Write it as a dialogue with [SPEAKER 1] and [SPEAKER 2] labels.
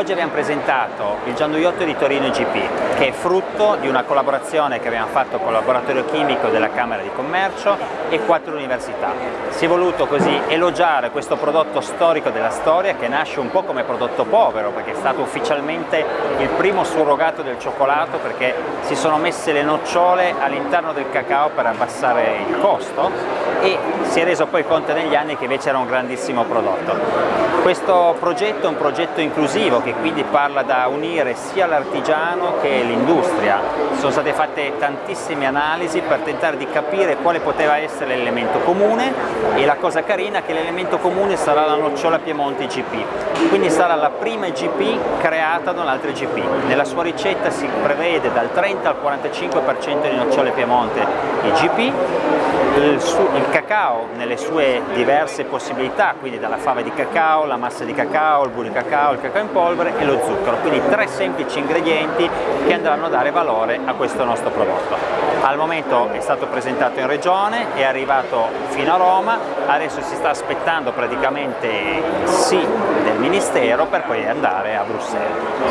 [SPEAKER 1] Oggi abbiamo presentato il Gianduiotto di Torino GP, che è frutto di una collaborazione che abbiamo fatto con il laboratorio chimico della Camera di Commercio e quattro università. Si è voluto così elogiare questo prodotto storico della storia che nasce un po' come prodotto povero, perché è stato ufficialmente il primo surrogato del cioccolato perché si sono messe le nocciole all'interno del cacao per abbassare il costo e si è reso poi conto negli anni che invece era un grandissimo prodotto. Questo progetto è un progetto inclusivo che quindi parla da unire sia l'artigiano che l'industria. Sono state fatte tantissime analisi per tentare di capire quale poteva essere l'elemento comune e la cosa carina è che l'elemento comune sarà la nocciola Piemonte GP, quindi sarà la prima GP creata da un'altra GP. Nella sua ricetta si prevede dal 30 al 45% di nocciole Piemonte IGP, il, il cacao nelle sue diverse possibilità, quindi dalla fava di cacao, la massa di cacao, il burro di cacao, il cacao in polvere e lo zucchero, quindi tre semplici ingredienti che andranno a dare valore a questo nostro prodotto. Al momento è stato presentato in regione, è arrivato fino a Roma, adesso si sta aspettando praticamente il sì del Ministero per poi andare a Bruxelles.